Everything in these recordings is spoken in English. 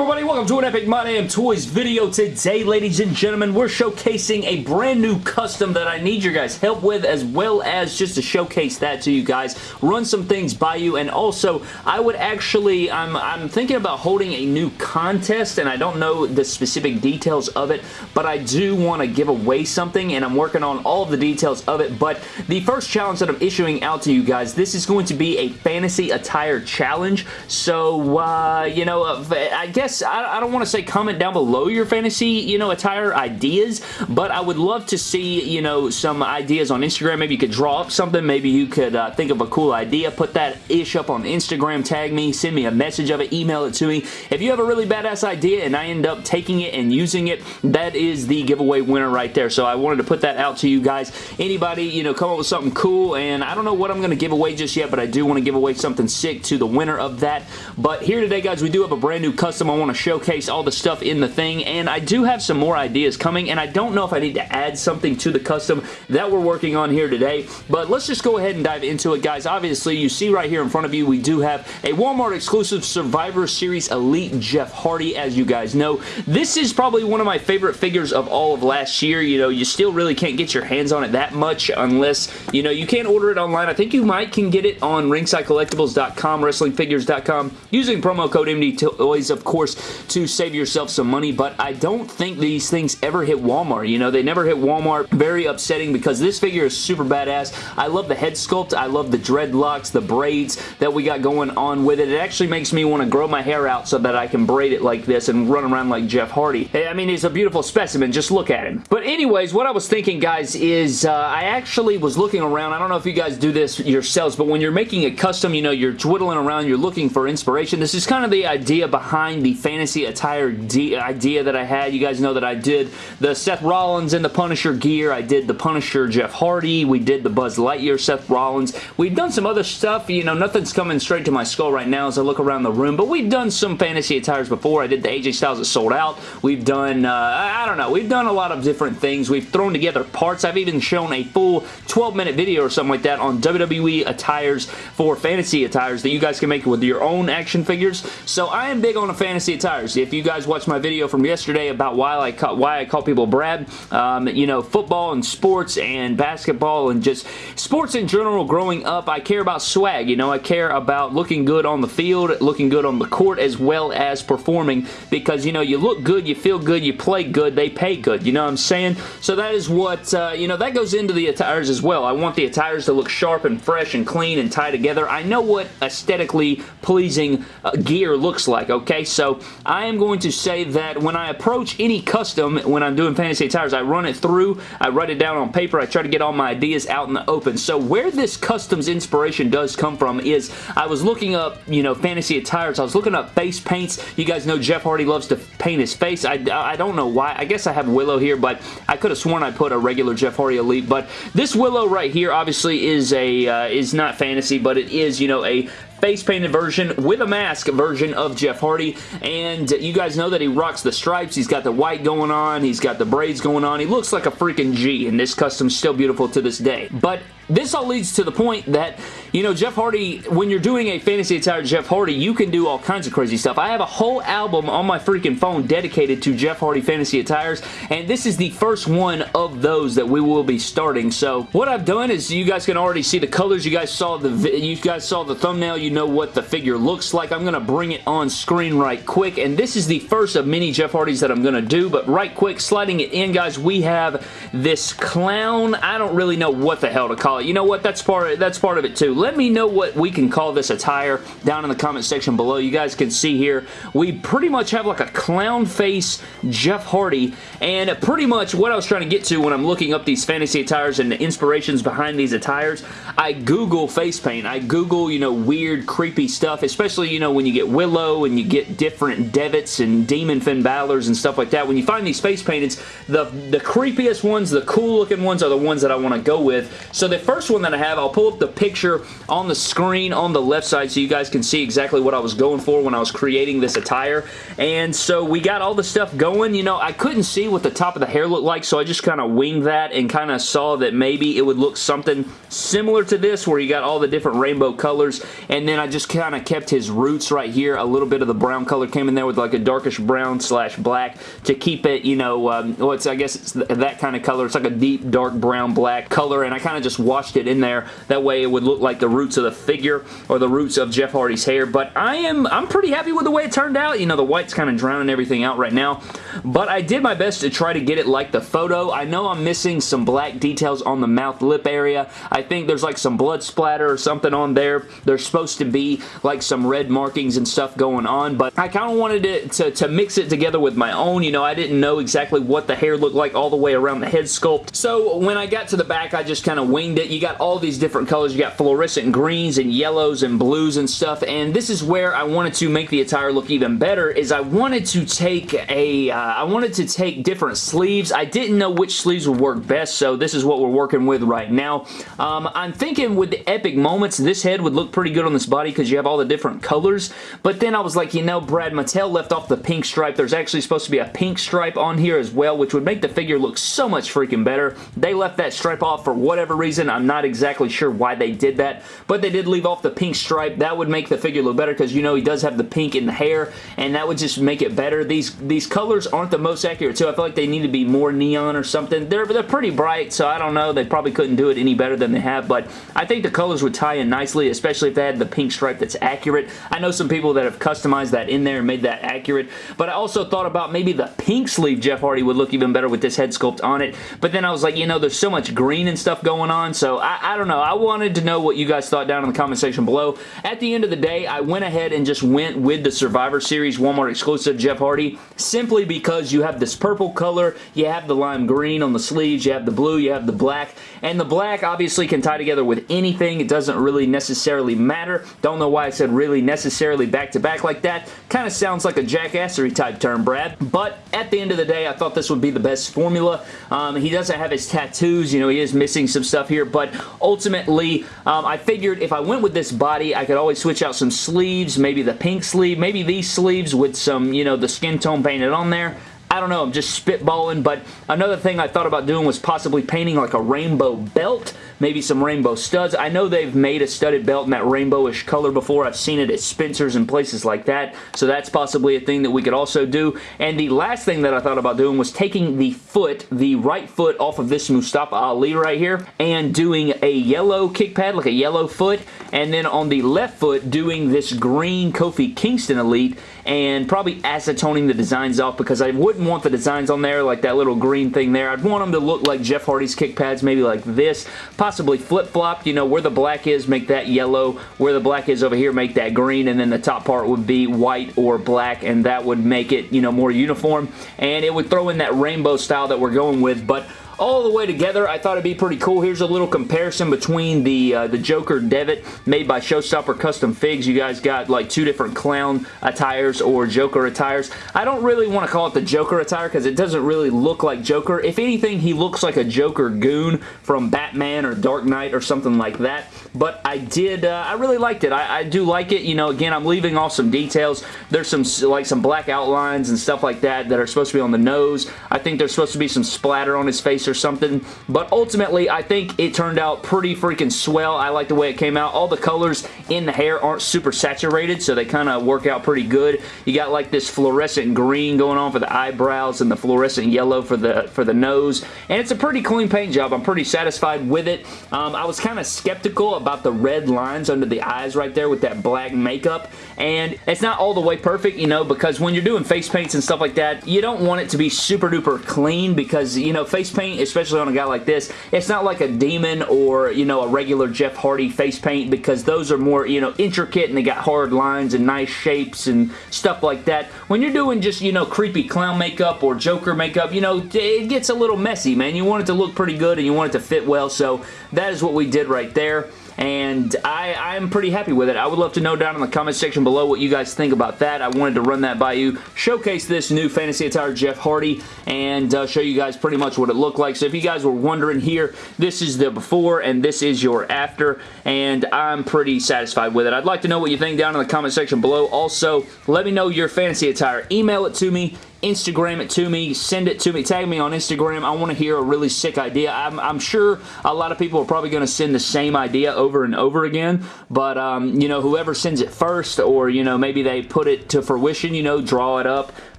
everybody? Welcome to an Epic My Damn Toys video. Today, ladies and gentlemen, we're showcasing a brand new custom that I need your guys' help with as well as just to showcase that to you guys, run some things by you, and also, I would actually, I'm, I'm thinking about holding a new contest, and I don't know the specific details of it, but I do want to give away something, and I'm working on all the details of it, but the first challenge that I'm issuing out to you guys, this is going to be a fantasy attire challenge, so, uh, you know, uh, I guess, I, I don't want to say comment down below your fantasy, you know, attire ideas, but I would love to see, you know, some ideas on Instagram. Maybe you could draw up something. Maybe you could uh, think of a cool idea. Put that ish up on Instagram. Tag me. Send me a message of it. Email it to me. If you have a really badass idea and I end up taking it and using it, that is the giveaway winner right there. So I wanted to put that out to you guys. Anybody, you know, come up with something cool and I don't know what I'm going to give away just yet, but I do want to give away something sick to the winner of that. But here today, guys, we do have a brand new custom. Want to showcase all the stuff in the thing, and I do have some more ideas coming, and I don't know if I need to add something to the custom that we're working on here today, but let's just go ahead and dive into it, guys. Obviously, you see right here in front of you, we do have a Walmart exclusive Survivor Series Elite Jeff Hardy, as you guys know. This is probably one of my favorite figures of all of last year. You know, you still really can't get your hands on it that much unless, you know, you can't order it online. I think you might can get it on ringsidecollectibles.com, wrestlingfigures.com, using promo code MD Toys, of course, to save yourself some money, but I don't think these things ever hit Walmart. You know, they never hit Walmart. Very upsetting because this figure is super badass. I love the head sculpt. I love the dreadlocks, the braids that we got going on with it. It actually makes me want to grow my hair out so that I can braid it like this and run around like Jeff Hardy. I mean, he's a beautiful specimen. Just look at him. But anyways, what I was thinking, guys, is uh, I actually was looking around. I don't know if you guys do this yourselves, but when you're making a custom, you know, you're twiddling around, you're looking for inspiration. This is kind of the idea behind the fantasy attire idea that I had. You guys know that I did the Seth Rollins and the Punisher gear. I did the Punisher Jeff Hardy. We did the Buzz Lightyear Seth Rollins. We've done some other stuff. You know, nothing's coming straight to my skull right now as I look around the room, but we've done some fantasy attires before. I did the AJ Styles that sold out. We've done, uh, I don't know, we've done a lot of different things. We've thrown together parts. I've even shown a full 12-minute video or something like that on WWE attires for fantasy attires that you guys can make with your own action figures. So I am big on a fantasy attires. If you guys watched my video from yesterday about why I call, why I call people Brad, um, you know, football and sports and basketball and just sports in general growing up, I care about swag. You know, I care about looking good on the field, looking good on the court, as well as performing because, you know, you look good, you feel good, you play good, they pay good. You know what I'm saying? So that is what, uh, you know, that goes into the attires as well. I want the attires to look sharp and fresh and clean and tie together. I know what aesthetically pleasing uh, gear looks like, okay? So I am going to say that when I approach any custom, when I'm doing fantasy Tires, I run it through, I write it down on paper, I try to get all my ideas out in the open. So where this customs inspiration does come from is I was looking up, you know, fantasy Tires. I was looking up face paints. You guys know Jeff Hardy loves to paint his face. I, I don't know why. I guess I have Willow here, but I could have sworn I put a regular Jeff Hardy Elite. But this Willow right here obviously is a uh, is not fantasy, but it is, you know, a face painted version with a mask version of Jeff Hardy and you guys know that he rocks the stripes he's got the white going on he's got the braids going on he looks like a freaking G and this custom's still beautiful to this day but this all leads to the point that, you know, Jeff Hardy, when you're doing a fantasy attire Jeff Hardy, you can do all kinds of crazy stuff. I have a whole album on my freaking phone dedicated to Jeff Hardy fantasy attires, and this is the first one of those that we will be starting. So what I've done is you guys can already see the colors. You guys saw the you guys saw the thumbnail. You know what the figure looks like. I'm going to bring it on screen right quick, and this is the first of many Jeff Hardys that I'm going to do, but right quick, sliding it in, guys, we have this clown. I don't really know what the hell to call it. You know what? That's part, of, that's part of it too. Let me know what we can call this attire down in the comment section below. You guys can see here, we pretty much have like a clown face Jeff Hardy, and pretty much what I was trying to get to when I'm looking up these fantasy attires and the inspirations behind these attires, I Google face paint. I Google, you know, weird, creepy stuff, especially, you know, when you get Willow and you get different Devitts and Demon Finn Balor's and stuff like that. When you find these face paintings, the, the creepiest ones, the cool looking ones are the ones that I want to go with. So the first one that I have, I'll pull up the picture on the screen on the left side so you guys can see exactly what I was going for when I was creating this attire. And so we got all the stuff going. You know, I couldn't see what the top of the hair looked like, so I just kind of winged that and kind of saw that maybe it would look something similar to this where you got all the different rainbow colors. And then I just kind of kept his roots right here. A little bit of the brown color came in there with like a darkish brown slash black to keep it, you know, um, well, it's, I guess it's that kind of color. It's like a deep dark brown black color and I kind of just washed it in there. That way it would look like the roots of the figure or the roots of Jeff Hardy's hair. But I am, I'm pretty happy with the way it turned out. You know, the white's kind of drowning everything out right now. But I did my best to try to get it like the photo. I know I'm missing some black details on the mouth lip area. I think there's like some blood splatter or something on there. There's supposed to be like some red markings and stuff going on. But I kind of wanted it to, to mix it together with my own. You know, I didn't know exactly what the hair looked like all the way around the head sculpt. So when I got to the back, I just kind of winged it. You got all these different colors. You got fluorescent greens and yellows and blues and stuff. And this is where I wanted to make the attire look even better is I wanted to take a, uh, I wanted to take different sleeves. I didn't know which sleeves would work best, so this is what we're working with right now. Um, I'm thinking with the epic moments, this head would look pretty good on this body because you have all the different colors. But then I was like, you know, Brad Mattel left off the pink stripe. There's actually supposed to be a pink stripe on here as well, which would make the figure look so much freaking better. They left that stripe off for whatever reason. I'm not exactly sure why they did that, but they did leave off the pink stripe. That would make the figure look better because you know he does have the pink in the hair, and that would just make it better. These these colors aren't the most accurate too. I feel like they need to be more neon or something. They're, they're pretty bright, so I don't know. They probably couldn't do it any better than they have, but I think the colors would tie in nicely, especially if they had the pink stripe that's accurate. I know some people that have customized that in there and made that accurate, but I also thought about maybe the pink sleeve Jeff Hardy would look even better with this head sculpt on it, but then I was like, you know, there's so much green and stuff going on, so I, I don't know. I wanted to know what you guys thought down in the comment section below. At the end of the day, I went ahead and just went with the Survivor Series Walmart exclusive Jeff Hardy simply because you have this purple color, you have the lime green on the sleeves, you have the blue, you have the black, and the black obviously can tie together with anything. It doesn't really necessarily matter. Don't know why I said really necessarily back to back like that. Kind of sounds like a jackassery type term, Brad. But at the end of the day, I thought this would be the best formula. Um, he doesn't have his tattoos. You know, he is missing some stuff here, but ultimately, um, I figured if I went with this body, I could always switch out some sleeves, maybe the pink sleeve, maybe these sleeves with some, you know, the skin tone painted on there. I don't know, I'm just spitballing, but another thing I thought about doing was possibly painting like a rainbow belt, maybe some rainbow studs. I know they've made a studded belt in that rainbowish color before. I've seen it at Spencer's and places like that, so that's possibly a thing that we could also do. And the last thing that I thought about doing was taking the foot, the right foot off of this Mustafa Ali right here, and doing a yellow kick pad, like a yellow foot, and then on the left foot doing this green Kofi Kingston Elite, and probably acetoning the designs off because I wouldn't want the designs on there like that little green thing there. I'd want them to look like Jeff Hardy's kick pads, maybe like this, possibly flip-flopped, you know, where the black is, make that yellow, where the black is over here, make that green, and then the top part would be white or black, and that would make it, you know, more uniform, and it would throw in that rainbow style that we're going with, but all the way together. I thought it'd be pretty cool. Here's a little comparison between the uh, the Joker Devitt made by Showstopper Custom Figs. You guys got like two different clown attires or Joker attires. I don't really want to call it the Joker attire because it doesn't really look like Joker. If anything, he looks like a Joker goon from Batman or Dark Knight or something like that. But I did, uh, I really liked it. I, I do like it. You know, again, I'm leaving off some details. There's some like some black outlines and stuff like that that are supposed to be on the nose. I think there's supposed to be some splatter on his face or something. But ultimately, I think it turned out pretty freaking swell. I like the way it came out. All the colors in the hair aren't super saturated, so they kind of work out pretty good. You got like this fluorescent green going on for the eyebrows and the fluorescent yellow for the for the nose. And it's a pretty clean paint job. I'm pretty satisfied with it. Um, I was kind of skeptical about the red lines under the eyes right there with that black makeup. And it's not all the way perfect, you know, because when you're doing face paints and stuff like that, you don't want it to be super duper clean because, you know, face paint, especially on a guy like this, it's not like a demon or, you know, a regular Jeff Hardy face paint because those are more, you know, intricate and they got hard lines and nice shapes and stuff like that. When you're doing just, you know, creepy clown makeup or Joker makeup, you know, it gets a little messy, man. You want it to look pretty good and you want it to fit well, so that is what we did right there. And I, I'm pretty happy with it. I would love to know down in the comment section below what you guys think about that. I wanted to run that by you, showcase this new Fantasy Attire Jeff Hardy, and uh, show you guys pretty much what it looked like. So if you guys were wondering here, this is the before and this is your after, and I'm pretty satisfied with it. I'd like to know what you think down in the comment section below. Also, let me know your fantasy attire. Email it to me Instagram it to me, send it to me, tag me on Instagram. I want to hear a really sick idea. I'm, I'm sure a lot of people are probably going to send the same idea over and over again, but, um, you know, whoever sends it first or, you know, maybe they put it to fruition, you know, draw it up,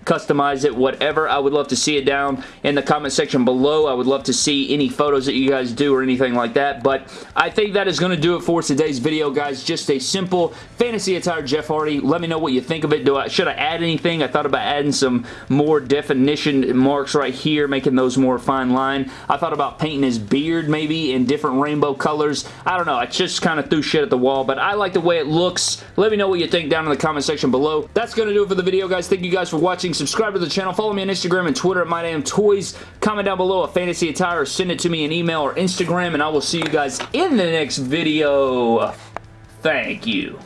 customize it, whatever. I would love to see it down in the comment section below. I would love to see any photos that you guys do or anything like that, but I think that is going to do it for today's video, guys. Just a simple fantasy attire Jeff Hardy. Let me know what you think of it. Do I Should I add anything? I thought about adding some more definition marks right here, making those more fine line. I thought about painting his beard maybe in different rainbow colors. I don't know. I just kind of threw shit at the wall, but I like the way it looks. Let me know what you think down in the comment section below. That's going to do it for the video, guys. Thank you guys for watching. Subscribe to the channel. Follow me on Instagram and Twitter at MyDamnToys. Comment down below a fantasy attire send it to me in email or Instagram, and I will see you guys in the next video. Thank you.